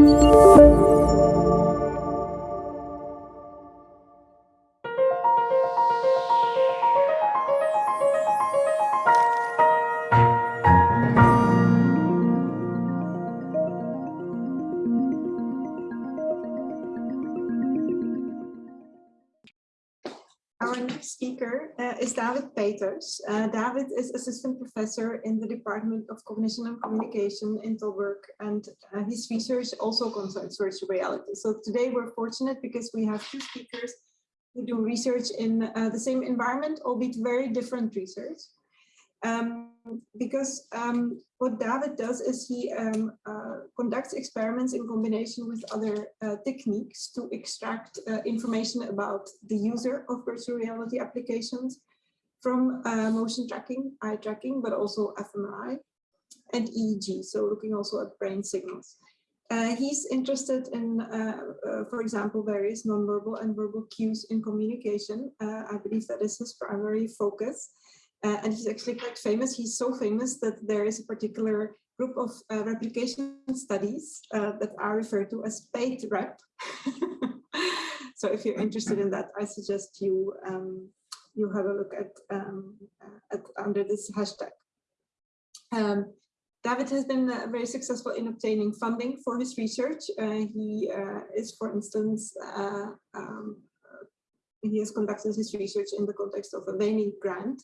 Música Peeters. Uh, David is assistant professor in the Department of Cognition and Communication in Tilburg, and uh, his research also concerns virtual reality. So today we're fortunate because we have two speakers who do research in uh, the same environment, albeit very different research. Um, because um, what David does is he um, uh, conducts experiments in combination with other uh, techniques to extract uh, information about the user of virtual reality applications from uh, motion tracking, eye tracking, but also fMRI and EEG, so looking also at brain signals. Uh, he's interested in, uh, for example, various nonverbal and verbal cues in communication. I believe that is his primary focus. Uh, and he's actually quite famous. He's so famous that there is a particular group of uh, replication studies uh, that are referred to as paid rep. so if you're interested in that, I suggest you um, you have a look at, um, at under this hashtag. Um, David has been uh, very successful in obtaining funding for his research. Uh, he uh, is, for instance, um, he has conducted his research in the context of a WAMI grant,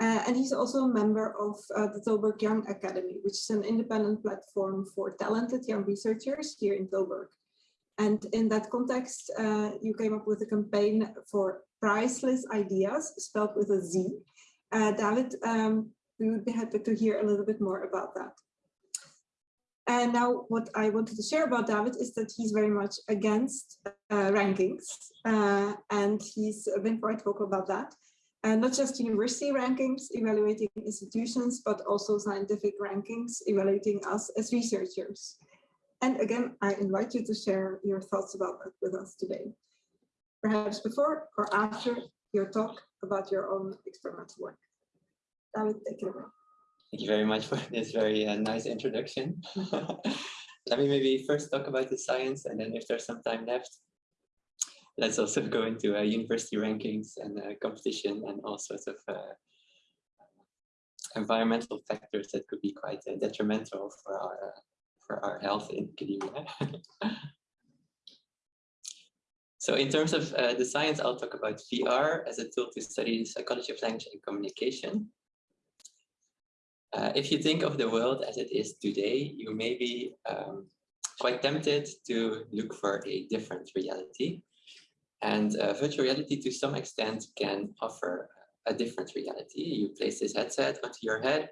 uh, and he's also a member of uh, the Tilburg Young Academy, which is an independent platform for talented young researchers here in Tilburg. And in that context, uh, you came up with a campaign for prizeless ideas, spelled with a Z. Uh, David, um, we would be happy to hear a little bit more about that. And now what I wanted to share about David is that he's very much against uh, rankings, uh, and he's been quite vocal about that and not just university rankings evaluating institutions, but also scientific rankings evaluating us as researchers. And again, I invite you to share your thoughts about that with us today. Perhaps before or after your talk about your own experimental work. David, take it away. Thank you very much for this very uh, nice introduction. Let me maybe first talk about the science and then if there's some time left, let's also go into uh, university rankings and uh, competition and all sorts of uh, environmental factors that could be quite uh, detrimental for our uh, for our health in academia. so in terms of uh, the science, I'll talk about VR as a tool to study psychology of language and communication. if you think of the world as it is today, you may be um, quite tempted to look for a different reality and uh, virtual reality to some extent can offer a different reality. You place this headset onto your head,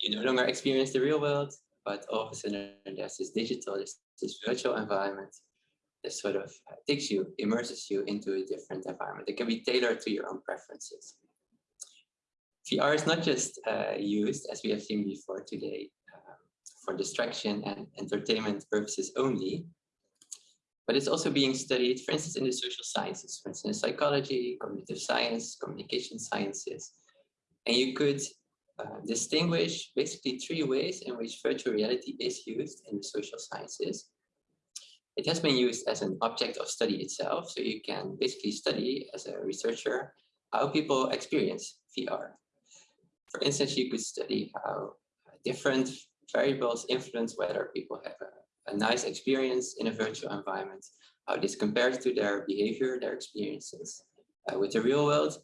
you no longer experience the real world, but all of a sudden there's this digital, this, this virtual environment that sort of takes you, immerses you into a different environment. It can be tailored to your own preferences. VR is not just uh, used, as we have seen before today, um, for distraction and entertainment purposes only, but it's also being studied, for instance, in the social sciences, for instance, psychology, cognitive science, communication sciences. And you could uh, distinguish basically three ways in which virtual reality is used in the social sciences. It has been used as an object of study itself, so you can basically study as a researcher how people experience VR. For instance, you could study how different variables influence whether people have a a nice experience in a virtual environment, how this compares to their behavior, their experiences. Uh, with the real world,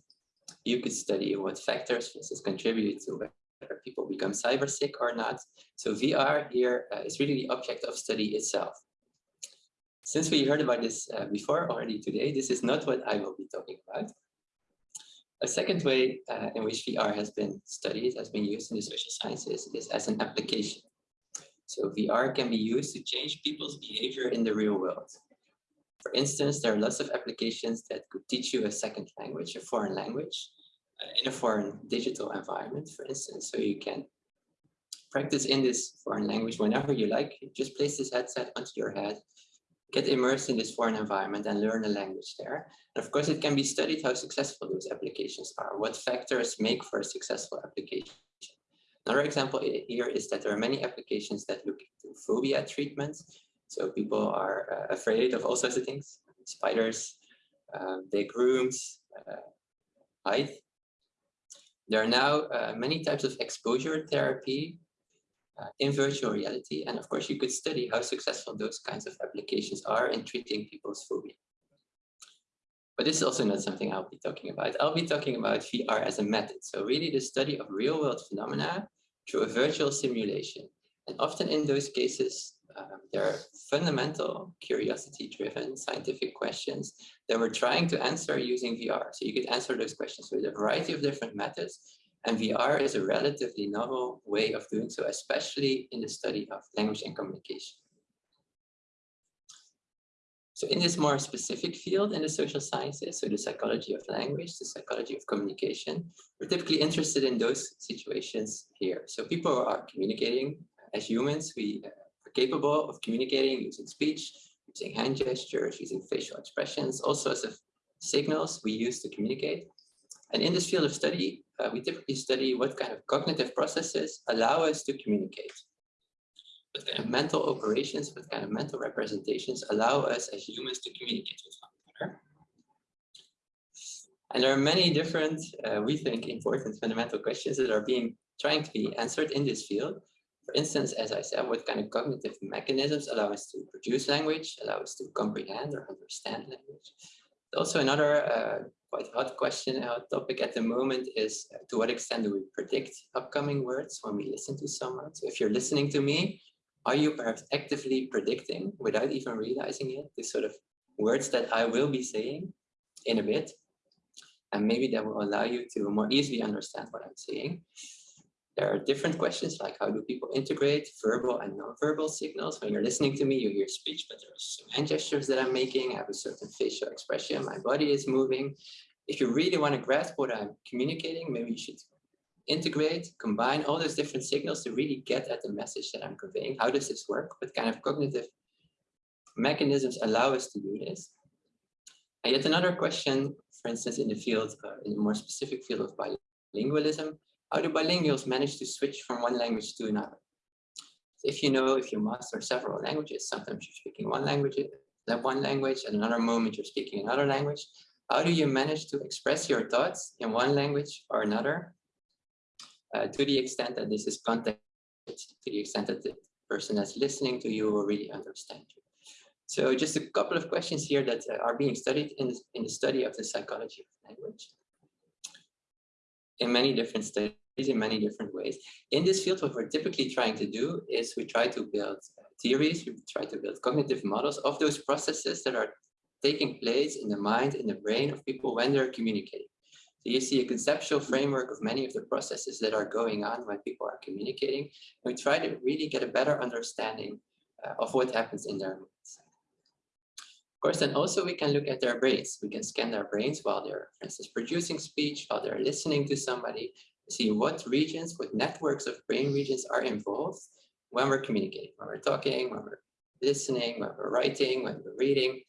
you could study what factors this contribute to whether people become cyber sick or not. So VR here uh, is really the object of study itself. Since we heard about this uh, before already today, this is not what I will be talking about. A second way uh, in which VR has been studied, has been used in the social sciences, is as an application. So VR can be used to change people's behavior in the real world. For instance, there are lots of applications that could teach you a second language, a foreign language, uh, in a foreign digital environment, for instance. So you can practice in this foreign language whenever you like. Just place this headset onto your head, get immersed in this foreign environment and learn the language there. And of course, it can be studied how successful those applications are, what factors make for a successful application. Another example here is that there are many applications that look into phobia treatments. So people are uh, afraid of all sorts of things, spiders, um, big rooms, uh, height. There are now uh, many types of exposure therapy uh, in virtual reality. And of course, you could study how successful those kinds of applications are in treating people's phobia. But this is also not something I'll be talking about. I'll be talking about VR as a method. So really the study of real world phenomena through a virtual simulation. And often in those cases, um, there are fundamental curiosity-driven scientific questions that we're trying to answer using VR. So you could answer those questions with a variety of different methods. And VR is a relatively novel way of doing so, especially in the study of language and communication. So in this more specific field in the social sciences, so the psychology of language, the psychology of communication, we're typically interested in those situations here. So people are communicating as humans, we are capable of communicating using speech, using hand gestures, using facial expressions, all sorts of signals we use to communicate. And in this field of study, uh, we typically study what kind of cognitive processes allow us to communicate what kind of mental operations, what kind of mental representations allow us as humans to communicate with one another. And there are many different, uh, we think, important fundamental questions that are being trying to be answered in this field. For instance, as I said, what kind of cognitive mechanisms allow us to produce language, allow us to comprehend or understand language. Also, another uh, quite hot question, hot topic at the moment is uh, to what extent do we predict upcoming words when we listen to someone? So if you're listening to me, are you perhaps actively predicting without even realizing it, the sort of words that I will be saying in a bit? And maybe that will allow you to more easily understand what I'm saying. There are different questions like how do people integrate verbal and non-verbal signals? When you're listening to me, you hear speech, but there's some hand gestures that I'm making. I have a certain facial expression. My body is moving. If you really want to grasp what I'm communicating, maybe you should integrate, combine all those different signals to really get at the message that I'm conveying. How does this work? What kind of cognitive mechanisms allow us to do this? And yet another question, for instance, in the field, uh, in a more specific field of bilingualism, how do bilinguals manage to switch from one language to another? If you know, if you master several languages, sometimes you're speaking one language, that one language, at another moment you're speaking another language. How do you manage to express your thoughts in one language or another uh, to the extent that this is context, to the extent that the person that's listening to you will really understand you. So just a couple of questions here that uh, are being studied in, in the study of the psychology of language in many different studies in many different ways. In this field, what we're typically trying to do is we try to build theories, we try to build cognitive models of those processes that are taking place in the mind, in the brain of people when they're communicating. So you see a conceptual framework of many of the processes that are going on when people are communicating. We try to really get a better understanding uh, of what happens in their minds. Course, then also we can look at their brains. We can scan their brains while they're, for instance, producing speech, while they're listening to somebody, see what regions, what networks of brain regions are involved when we're communicating, when we're talking, when we're listening, when we're writing, when we're reading,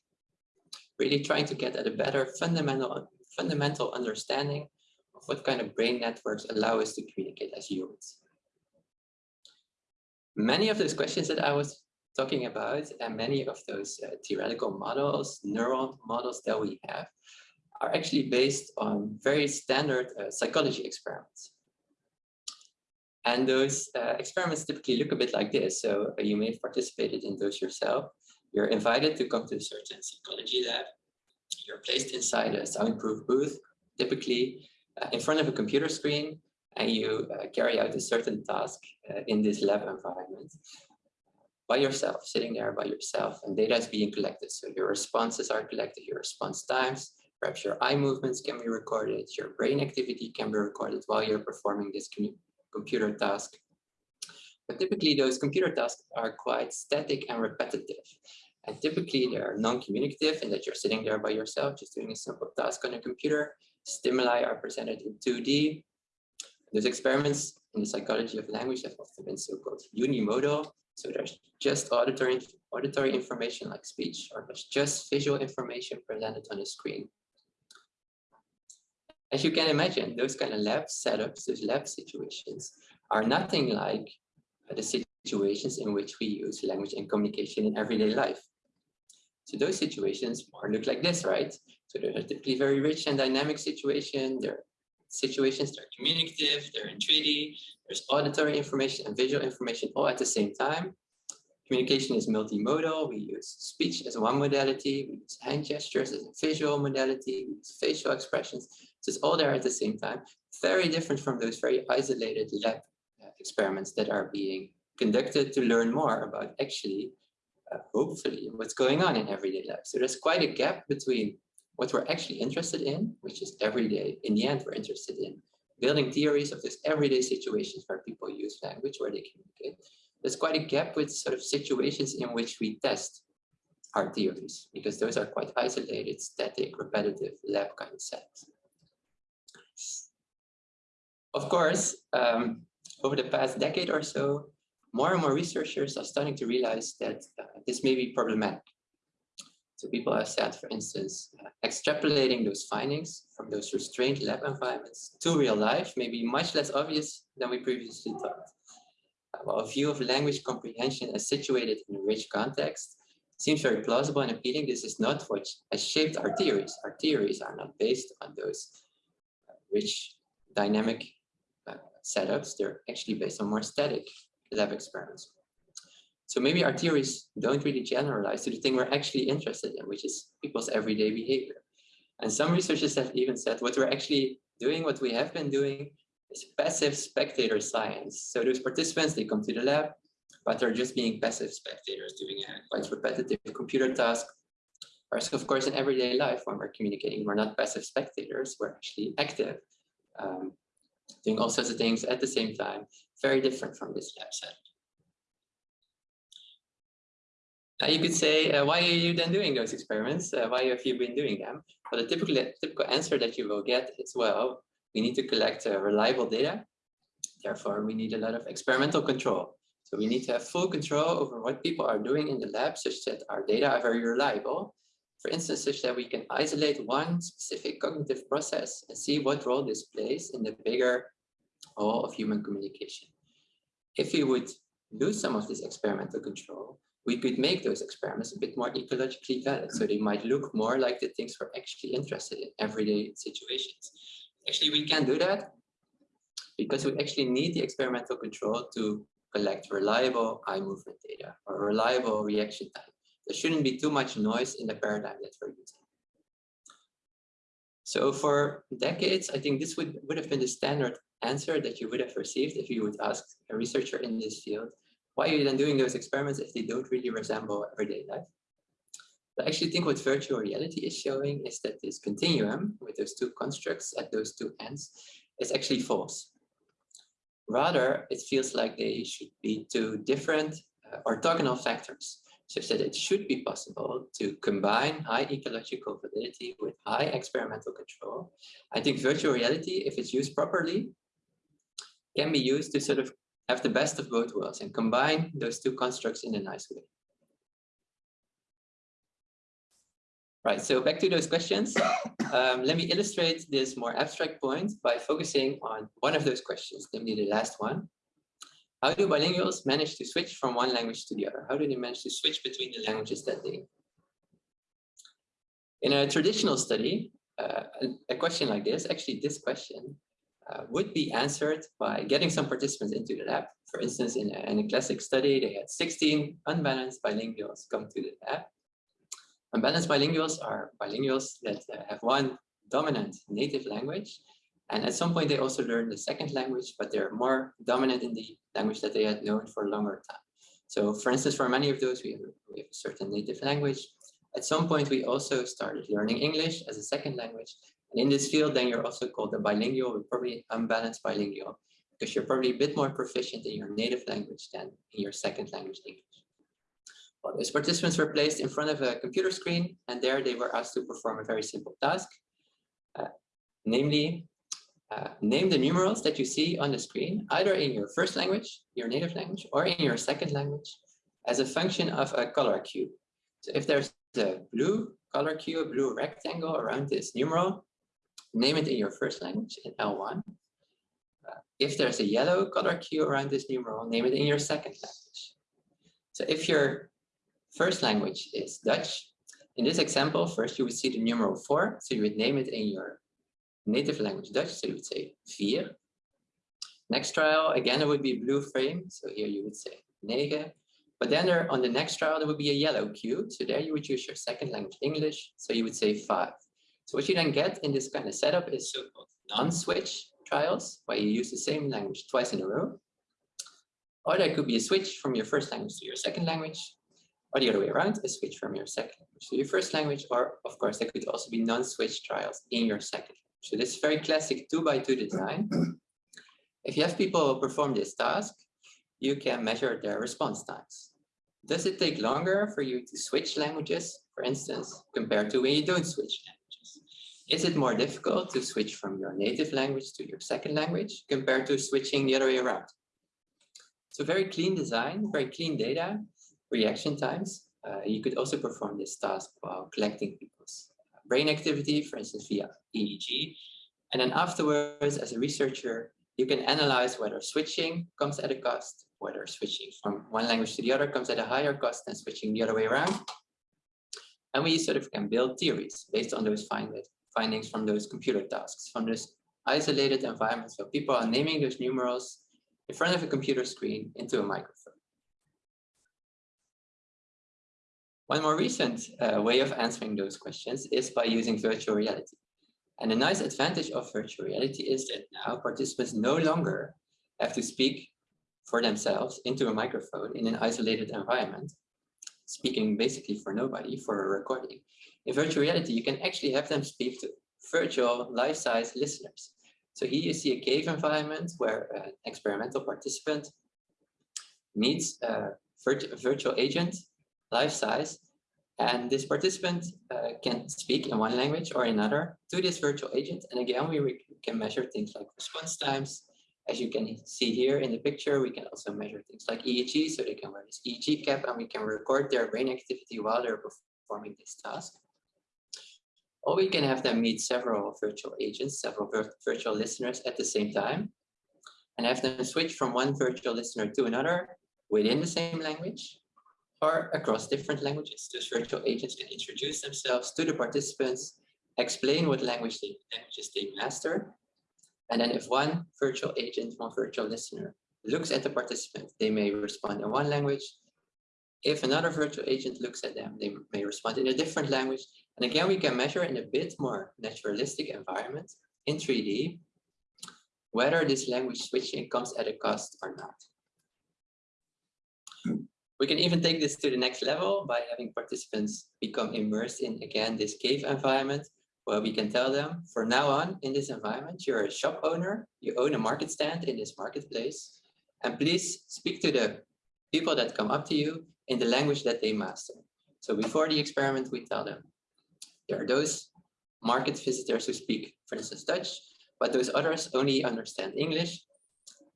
really trying to get at a better fundamental fundamental understanding of what kind of brain networks allow us to communicate as humans. Many of those questions that I was talking about and many of those uh, theoretical models, neural models that we have are actually based on very standard uh, psychology experiments. And those uh, experiments typically look a bit like this. So uh, you may have participated in those yourself. You're invited to come to a certain psychology lab you're placed inside a soundproof booth, typically uh, in front of a computer screen, and you uh, carry out a certain task in this lab environment by yourself, sitting there by yourself, and data is being collected. So your responses are collected, your response times, perhaps your eye movements can be recorded, your brain activity can be recorded while you're performing this computer task. But typically those computer tasks are quite static and repetitive. And typically they're non-communicative in that you're sitting there by yourself, just doing a simple task on a computer. Stimuli are presented in 2D. Those experiments in the psychology of language have often been so-called unimodal. So there's just auditory, auditory information like speech, or there's just visual information presented on a screen. As you can imagine, those kind of lab setups, those lab situations, are nothing like the situations in which we use language and communication in everyday life. So those situations more look like this, right? So they're typically very rich and dynamic situation. They're situations, they're communicative, they're in treaty, there's auditory information and visual information all at the same time. Communication is multimodal. We use speech as one modality. We use hand gestures as a visual modality. We use facial expressions. So it's all there at the same time. Very different from those very isolated lab uh, experiments that are being conducted to learn more about actually, uh, hopefully, what's going on in everyday life. So there's quite a gap between what we're actually interested in, which is everyday. In the end, we're interested in building theories of this everyday situations where people use language, where they communicate there's quite a gap with sort of situations in which we test our theories, because those are quite isolated, static, repetitive lab kind of. Of course, um, over the past decade or so, more and more researchers are starting to realize that uh, this may be problematic. So people have said, for instance, uh, extrapolating those findings from those restrained lab environments to real life may be much less obvious than we previously thought well, a view of language comprehension as situated in a rich context seems very plausible and appealing. This is not what has shaped our theories. Our theories are not based on those uh, rich dynamic uh, setups. They're actually based on more static lab experiments. So maybe our theories don't really generalize to the thing we're actually interested in, which is people's everyday behavior. And some researchers have even said what we're actually doing, what we have been doing, is passive spectator science. So those participants, they come to the lab, but they're just being passive spectators doing a quite repetitive computer task. Whereas of course in everyday life, when we're communicating, we're not passive spectators, we're actually active, um, doing all sorts of things at the same time, very different from this lab set. Now you could say, uh, why are you then doing those experiments? Uh, why have you been doing them? But the typical, typical answer that you will get is, well, we need to collect uh, reliable data. Therefore, we need a lot of experimental control. So we need to have full control over what people are doing in the lab such that our data are very reliable. For instance, such that we can isolate one specific cognitive process and see what role this plays in the bigger whole of human communication. If we would lose some of this experimental control, we could make those experiments a bit more ecologically valid. So they might look more like the things we're actually interested in everyday situations. Actually, we can do that because we actually need the experimental control to collect reliable eye movement data or reliable reaction time. There shouldn't be too much noise in the paradigm that we're using. So for decades, I think this would, would have been the standard answer that you would have received if you would ask a researcher in this field, why are you then doing those experiments if they don't really resemble everyday life? I actually think what virtual reality is showing is that this continuum with those two constructs at those two ends is actually false. Rather, it feels like they should be two different uh, orthogonal factors, such that it should be possible to combine high ecological validity with high experimental control. I think virtual reality, if it's used properly, can be used to sort of have the best of both worlds and combine those two constructs in a nice way. Right, so back to those questions. Um, let me illustrate this more abstract point by focusing on one of those questions, namely the last one. How do bilinguals manage to switch from one language to the other? How do they manage to switch between the languages that they? In a traditional study, uh, a, a, question like this, actually this question, uh, would be answered by getting some participants into the lab. For instance, in a, in a classic study, they had 16 unbalanced bilinguals come to the lab Unbalanced bilinguals are bilinguals that uh, have one dominant native language. And at some point, they also learn the second language, but they're more dominant in the language that they had known for a longer time. So for instance, for many of those, we have, we have a certain native language. At some point, we also started learning English as a second language. And in this field, then you're also called a bilingual, probably unbalanced bilingual, because you're probably a bit more proficient in your native language than in your second language English. Well, those participants were placed in front of a computer screen, and there they were asked to perform a very simple task, uh, namely, uh, name the numerals that you see on the screen, either in your first language, your native language, or in your second language, as a function of a color cube. So if there's a blue color cube, a blue rectangle around this numeral, name it in your first language in L1. Uh, if there's a yellow color cue around this numeral, name it in your second language. So if your first language is Dutch, in this example, first you would see the numeral four, so you would name it in your native language Dutch, so you would say vier. Next trial, again, it would be blue frame, so here you would say negen. But then there, on the next trial, there would be a yellow cue, so there you would use your second language English, so you would say five. So what you then get in this kind of setup is so-called non-switch trials, where you use the same language twice in a row. Or there could be a switch from your first language to your second language, or the other way around, a switch from your second language to your first language, or of course, there could also be non-switch trials in your second language. So this is very classic two by two design. If you have people perform this task, you can measure their response times. Does it take longer for you to switch languages, for instance, compared to when you don't switch languages? Is it more difficult to switch from your native language to your second language compared to switching the other way around? So very clean design, very clean data, reaction times. Uh, you could also perform this task while collecting people's brain activity, for instance, via EEG. And then afterwards, as a researcher, you can analyze whether switching comes at a cost, whether switching from one language to the other comes at a higher cost than switching the other way around. And we sort of can build theories based on those find findings from those computer tasks, from those isolated environments where people are naming those numerals in front of a computer screen into a microphone. One more recent uh, way of answering those questions is by using virtual reality. And a nice advantage of virtual reality is that now participants no longer have to speak for themselves into a microphone in an isolated environment, speaking basically for nobody for a recording. In virtual reality, you can actually have them speak to virtual life-size listeners. So here you see a cave environment where an experimental participant meets a virtual agent life size. And this participant uh, can speak in one language or another to this virtual agent. And again, we can measure things like response times. As you can see here in the picture, we can also measure things like EEG, so they can wear this EEG cap and we can record their brain activity while they're performing this task. Or we can have them meet several virtual agents, several virtual listeners at the same time, and have them switch from one virtual listener to another within the same language or across different languages. Those virtual agents can introduce themselves to the participants, explain what language they, languages they master. And then if one virtual agent, one virtual listener looks at the participant, they may respond in one language. If another virtual agent looks at them, they may respond in a different language. And again, we can measure in a bit more naturalistic environment in 3D, whether this language switching comes at a cost or not. We can even take this to the next level by having participants become immersed in, again, this cave environment, where we can tell them, from now on, in this environment, you're a shop owner, you own a market stand in this marketplace, and please speak to the people that come up to you in the language that they master. So before the experiment, we tell them, there are those market visitors who speak, for instance, Dutch, but those others only understand English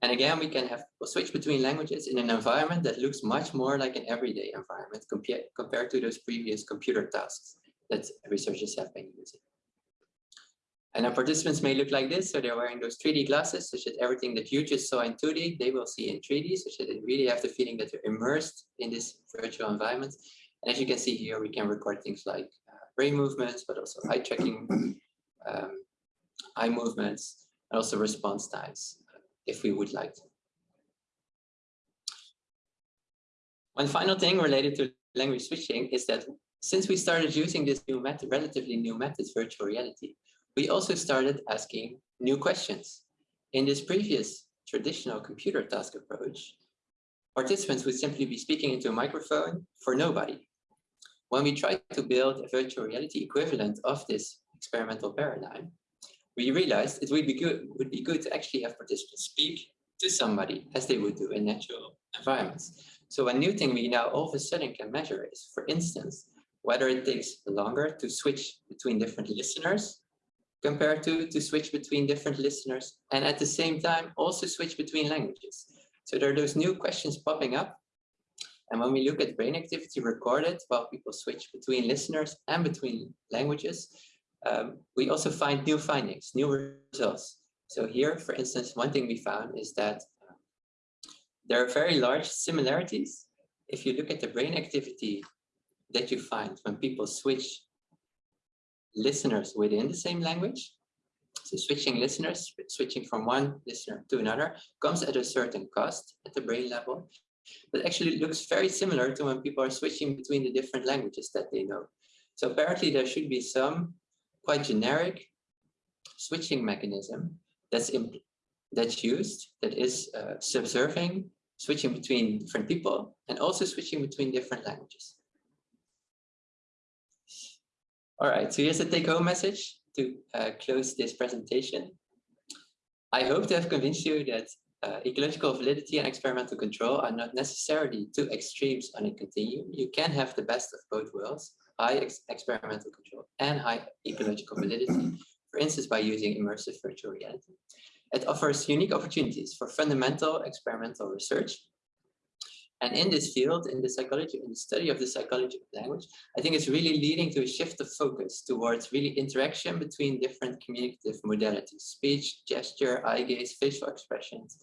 and again, we can have switch between languages in an environment that looks much more like an everyday environment compared compared to those previous computer tasks that researchers have been using. And our participants may look like this, so they're wearing those 3D glasses, such that everything that you just saw in 2D, they will see in 3D, such that they really have the feeling that they're immersed in this virtual environment. And as you can see here, we can record things like uh, brain movements, but also eye tracking, um, eye movements, and also response times if we would like to. One final thing related to language switching is that since we started using this new method, relatively new method, virtual reality, we also started asking new questions. In this previous traditional computer task approach, participants would simply be speaking into a microphone for nobody. When we tried to build a virtual reality equivalent of this experimental paradigm, we realized it would be good would be good to actually have participants speak to somebody as they would do in natural environments. So a new thing we now all of a sudden can measure is, for instance, whether it takes longer to switch between different listeners compared to to switch between different listeners and at the same time also switch between languages. So there are those new questions popping up. And when we look at brain activity recorded while people switch between listeners and between languages, um, we also find new findings, new results. So here, for instance, one thing we found is that uh, there are very large similarities. If you look at the brain activity that you find when people switch listeners within the same language, so switching listeners, switching from one listener to another comes at a certain cost at the brain level, but actually it looks very similar to when people are switching between the different languages that they know. So apparently there should be some quite generic switching mechanism that's that's used that is uh, subserving switching between different people and also switching between different languages. All right, so here's the take-home message to uh, close this presentation. I hope to have convinced you that uh, ecological validity and experimental control are not necessarily two extremes on a continuum. You can have the best of both worlds, high ex experimental control and high ecological validity, for instance, by using immersive virtual reality. It offers unique opportunities for fundamental experimental research and in this field, in the psychology, in the study of the psychology of language, I think it's really leading to a shift of focus towards really interaction between different communicative modalities, speech, gesture, eye gaze, facial expressions,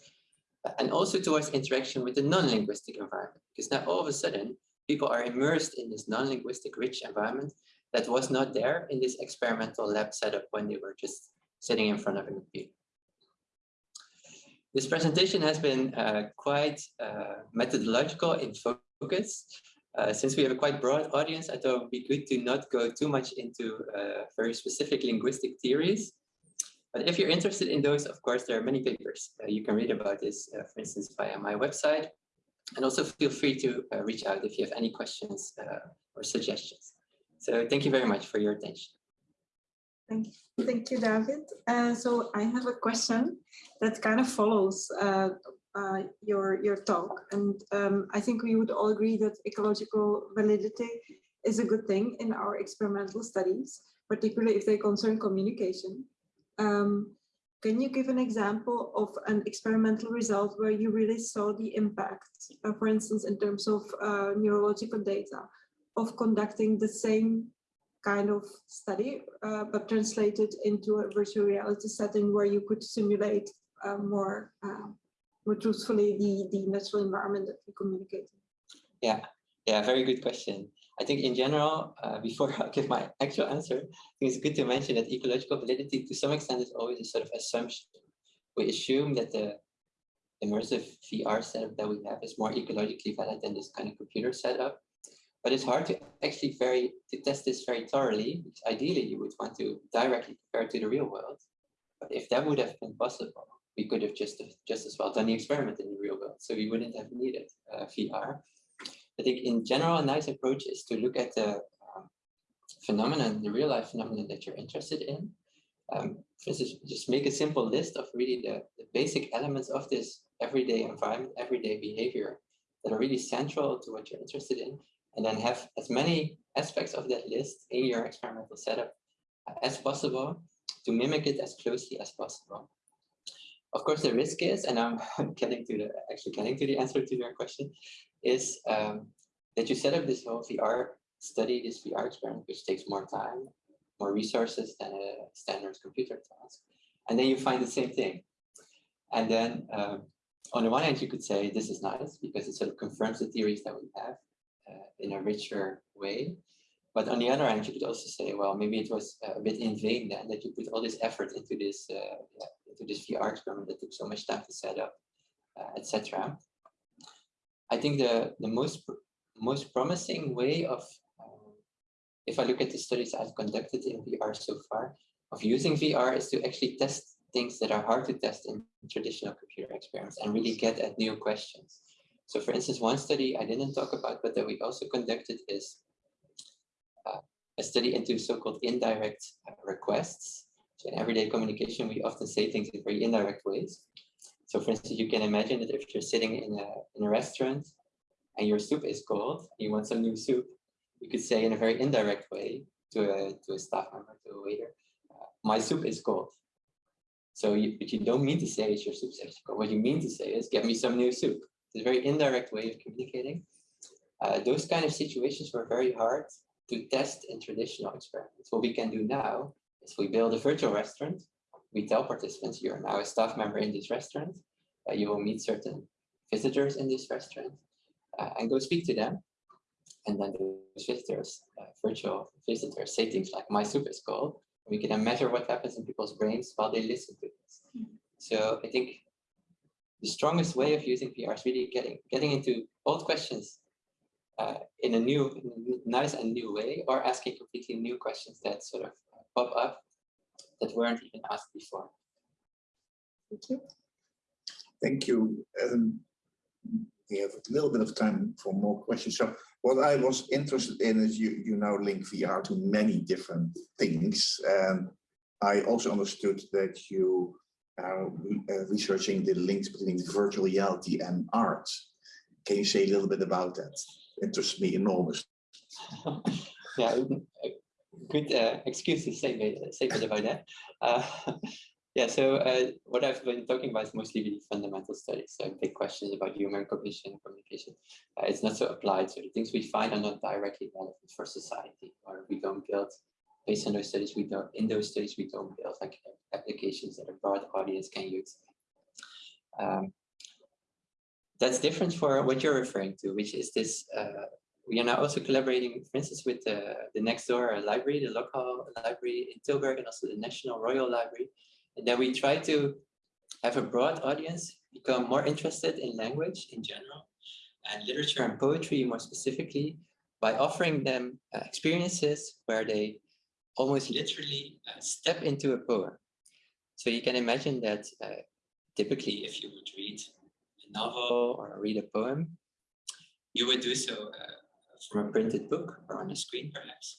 and also towards interaction with the non-linguistic environment. Because now all of a sudden, people are immersed in this non-linguistic rich environment that was not there in this experimental lab setup when they were just sitting in front of a computer. This presentation has been uh, quite uh, methodological in focus. Uh, since we have a quite broad audience, I thought it would be good to not go too much into uh, very specific linguistic theories. But if you're interested in those, of course, there are many papers. Uh, you can read about this, uh, for instance, via my website. And also feel free to reach out if you have any questions or suggestions. So thank you very much for your attention. Thank you, thank you, David. Uh, so I have a question that kind of follows uh, uh, your your talk, and um, I think we would all agree that ecological validity is a good thing in our experimental studies, particularly if they concern communication. Um, can you give an example of an experimental result where you really saw the impact, uh, for instance, in terms of uh, neurological data, of conducting the same kind of study, uh, but translated into a virtual reality setting where you could simulate uh, more, uh, more truthfully the, the natural environment that we communicate. Yeah, yeah, very good question. I think in general, uh, before I give my actual answer, I think it's good to mention that ecological validity to some extent is always a sort of assumption. We assume that the immersive VR setup that we have is more ecologically valid than this kind of computer setup but it's hard to actually very to test this very thoroughly ideally you would want to directly compare to the real world. But if that would have been possible we could have just just as well done the experiment in the real world so we wouldn't have needed uh, vr i think in general a nice approach is to look at the um, phenomenon the real life phenomenon that you're interested in. Um, for instance, just make a simple list of really the, the basic elements of this everyday environment, everyday behavior that are really central to what you're interested in, and then have as many aspects of that list in your experimental setup as possible to mimic it as closely as possible. Of course, the risk is, and I'm getting to the actually getting to the answer to your question, is um, that you set up this whole VR study, this VR experiment, which takes more time, more resources than a standard computer task, and then you find the same thing. And then um, on the one hand, you could say this is nice because it sort of confirms the theories that we have uh, in a richer way. But on the other hand, you could also say, well, maybe it was a bit in vain then that you put all this effort into this uh, into this VR experiment that took so much time to set up, uh, etc. I think the the most most promising way of, um, if I look at the studies I've conducted in VR so far, of using VR is to actually test things that are hard to test in traditional computer experiments and really get at new questions. So for instance, one study I didn't talk about, but that we also conducted is uh, a study into so-called indirect uh, requests. So in everyday communication, we often say things in very indirect ways. So for instance, you can imagine that if you're sitting in a, in a restaurant and your soup is cold, you want some new soup, you could say in a very indirect way to a, to a staff member, to a waiter, uh, my soup is cold. So you, but you don't mean to say it's your soup actually cold. What you mean to say is get me some new soup. It's a very indirect way of communicating. Uh, those kind of situations were very hard to test in traditional experiments. What we can do now is we build a virtual restaurant we tell participants you're now a staff member in this restaurant. Uh, you will meet certain visitors in this restaurant uh, and go speak to them. And then those visitors, uh, virtual visitors, say things like my soup is cold. We can then measure what happens in people's brains while they listen to this. So I think the strongest way of using VR is really getting getting into old questions uh, in a new, nice and new way, or asking completely new questions that sort of pop up that weren't even asked before. Thank you. Thank you. Um, we have a little bit of time for more questions. So what I was interested in is you, you now link VR to many different things. And I also understood that you are uh, researching the links between virtual reality and art. Can you say a little bit about that? It interests me enormously. yeah, good uh, excuse to say, say a bit about that. Uh, yeah, so uh, what I've been talking about is mostly the fundamental studies, so big questions about human cognition and communication. Uh, it's not so applied, so the things we find are not directly relevant for society, or we don't build, based on those studies, we don't, in those studies, we don't build like applications that a broad audience can use. Um, that's different for what you're referring to, which is this uh, we are now also collaborating, for instance, with the, the next door library, the local library in Tilburg, and also the National Royal Library. And then we try to have a broad audience become more interested in language in general and literature and poetry more specifically by offering them uh, experiences where they almost literally uh, step into a poem. So you can imagine that uh, typically if you would read a novel or read a poem, you would do so uh, from a printed book or on a screen perhaps.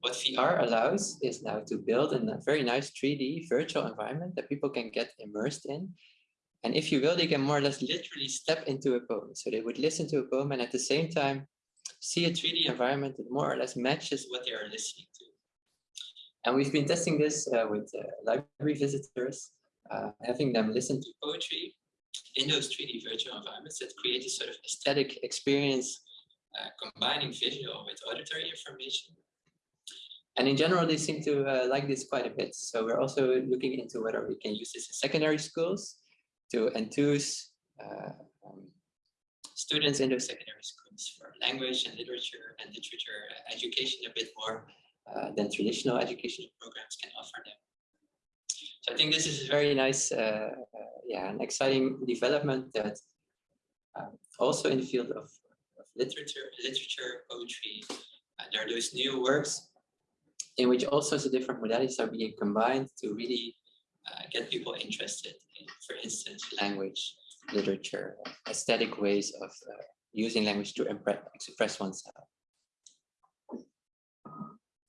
What VR allows is now to build a very nice 3D virtual environment that people can get immersed in. And if you will, they can more or less literally step into a poem. So they would listen to a poem and at the same time see a 3D environment that more or less matches what they are listening to. And we've been testing this uh, with uh, library visitors, uh, having them listen to poetry in those 3D virtual environments that create a sort of aesthetic experience uh, combining visual with auditory information. And in general, they seem to uh, like this quite a bit. So we're also looking into whether we can use this in secondary schools to enthuse uh, um, students in those secondary schools for language and literature and literature education a bit more uh, than traditional educational programs can offer them. So I think this is a very nice, uh, uh, yeah, an exciting development that um, also in the field of literature, literature, poetry. There are those new works in which all sorts of different modalities are being combined to really uh, get people interested in, for instance, language, literature, aesthetic ways of uh, using language to express oneself.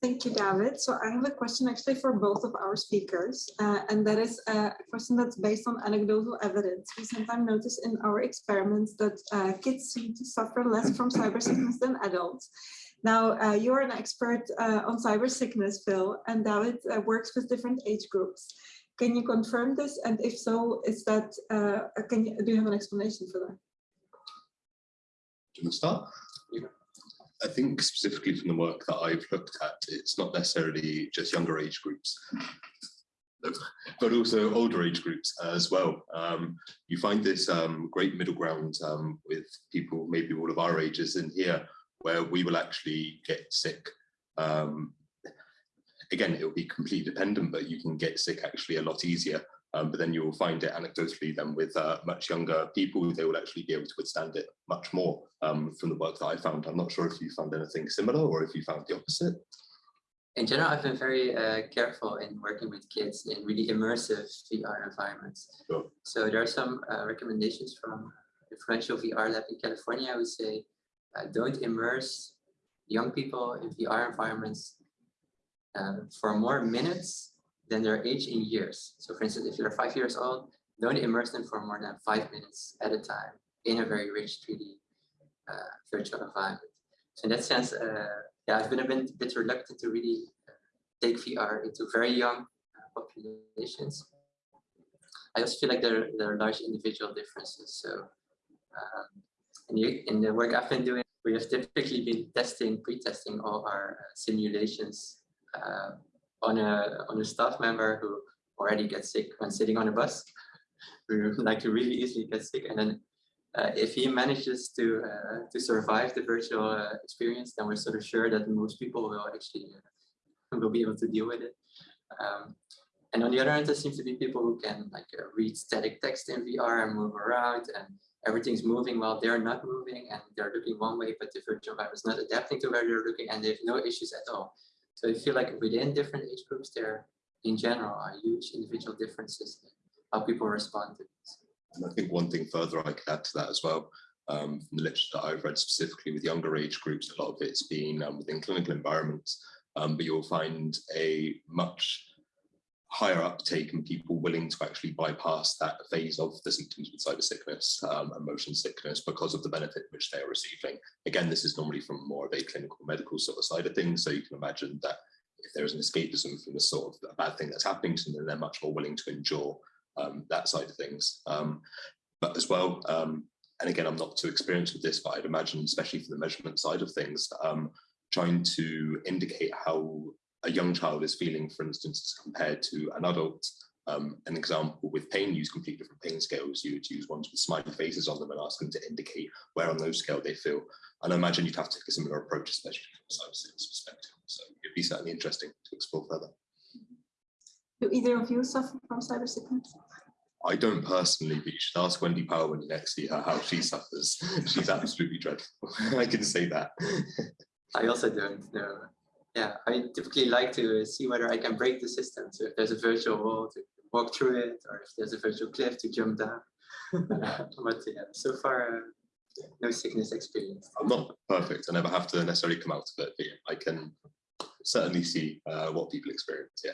Thank you, David. So I have a question actually for both of our speakers, uh, and that is a question that's based on anecdotal evidence. We sometimes notice in our experiments that uh, kids seem to suffer less from cyber sickness than adults. Now, uh, you're an expert uh, on cyber sickness, Phil, and David uh, works with different age groups. Can you confirm this? And if so, is that, uh, can you, do you have an explanation for that? Do you want to start? I think specifically from the work that I've looked at, it's not necessarily just younger age groups, but also older age groups as well. Um, you find this um, great middle ground um, with people, maybe all of our ages in here, where we will actually get sick. Um, again, it will be completely dependent, but you can get sick actually a lot easier um, but then you will find it anecdotally then with uh, much younger people, they will actually be able to withstand it much more um, from the work that I found. I'm not sure if you found anything similar or if you found the opposite. In general, I've been very uh, careful in working with kids in really immersive VR environments. Sure. So there are some uh, recommendations from the influential VR lab in California. I would say, uh, don't immerse young people in VR environments uh, for more minutes than their age in years. So for instance, if you're five years old, don't immerse them for more than five minutes at a time in a very rich 3D uh, virtual environment. So in that sense, uh, yeah, I've been a bit, bit reluctant to really uh, take VR into very young uh, populations. I also feel like there, there are large individual differences. So um, in, the, in the work I've been doing, we have typically been testing, pre-testing all our uh, simulations uh, on a on a staff member who already gets sick when sitting on a bus. We like to really easily get sick, and then uh, if he manages to uh, to survive the virtual uh, experience, then we're sort of sure that most people will actually uh, will be able to deal with it. Um, and on the other hand, there seems to be people who can like uh, read static text in VR and move around, and everything's moving while they're not moving, and they're looking one way, but the virtual environment is not adapting to where they're looking, and they have no issues at all. So I feel like within different age groups, there in general are huge individual differences in how people respond to this. And I think one thing further I could add to that as well, um, from the literature that I've read specifically with younger age groups, a lot of it's been um, within clinical environments, um, but you'll find a much higher uptake and people willing to actually bypass that phase of the symptoms with cyber sickness um, and motion sickness because of the benefit which they are receiving. Again, this is normally from more of a clinical medical sort of side of things. So you can imagine that if there is an escapism from the sort of bad thing that's happening to them, then they're much more willing to endure um, that side of things. Um, but as well, um, and again, I'm not too experienced with this, but I'd imagine, especially for the measurement side of things, um, trying to indicate how a young child is feeling, for instance, compared to an adult. Um, an example with pain, use completely different pain scales. You would use ones with smiley faces on them and ask them to indicate where on those scale they feel. And I imagine you'd have to take a similar approach, especially from a cyber sickness perspective. So it'd be certainly interesting to explore further. Do either of you suffer from cyber sickness? I don't personally, but you should ask Wendy Power when you next see her how she suffers. She's absolutely dreadful. I can say that. I also don't know. Yeah, I typically like to see whether I can break the system. So if there's a virtual wall to walk through it, or if there's a virtual cliff to jump down. but yeah, so far, uh, no sickness experience. I'm not perfect. I never have to necessarily come out of it, but yeah, I can certainly see uh, what people experience. Yeah.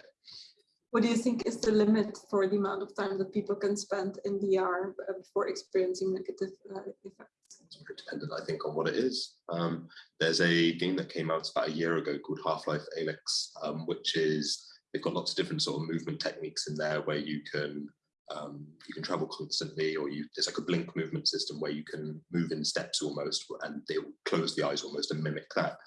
What do you think is the limit for the amount of time that people can spend in VR uh, before experiencing negative uh, effects? It's dependent, I think, on what it is. Um, there's a game that came out about a year ago called Half-Life Alyx, um, which is they've got lots of different sort of movement techniques in there where you can um, you can travel constantly, or you there's like a blink movement system where you can move in steps almost, and they will close the eyes almost and mimic that.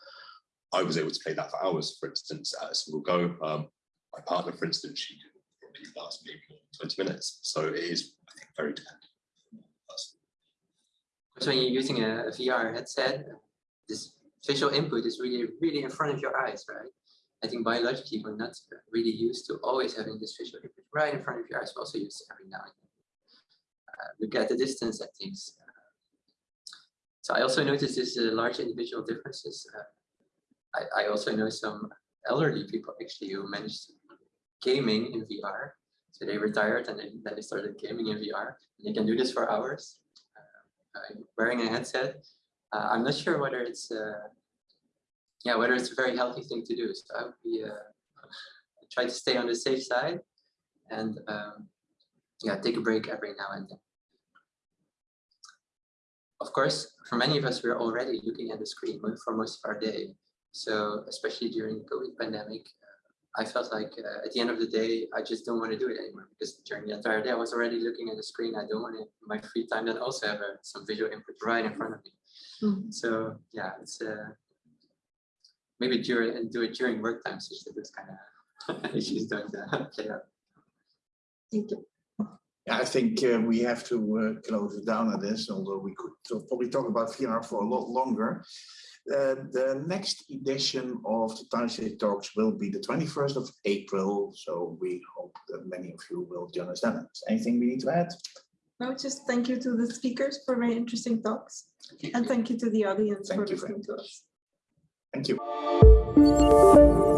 I was able to play that for hours, for instance, at a single go. Um, my partner, for instance, she can probably last maybe 20 minutes. So it is, I think, very dependent. So when you're using a, a VR headset, this visual input is really, really in front of your eyes, right? I think biologically we're not really used to always having this visual input right in front of your eyes. We also use every now and then. Uh, look at the distance at things. so I also noticed this uh, large individual differences. Uh, I, I also know some elderly people actually who managed gaming in VR. So they retired and then, they started gaming in VR. And they can do this for hours uh, wearing a headset. Uh, I'm not sure whether it's uh, yeah whether it's a very healthy thing to do. So I would be try to stay on the safe side and um, yeah take a break every now and then. Of course, for many of us, we're already looking at the screen for most of our day. So especially during the COVID pandemic, I felt like uh, at the end of the day, I just don't want to do it anymore because during the entire day I was already looking at the screen. I don't want to, my free time then also have uh, some visual input right in front of me. Mm -hmm. So yeah, it's uh, maybe during and do it during work time so that this kind of issues don't uh, play out. Thank you. Yeah, I think uh, we have to uh, close down on this, although we could probably talk about VR for a lot longer. Uh, the next edition of the Thursday Talks will be the 21st of April, so we hope that many of you will join us then. Anything we need to add? No, just thank you to the speakers for very interesting talks. And thank you to the audience thank for listening to us. Thank you.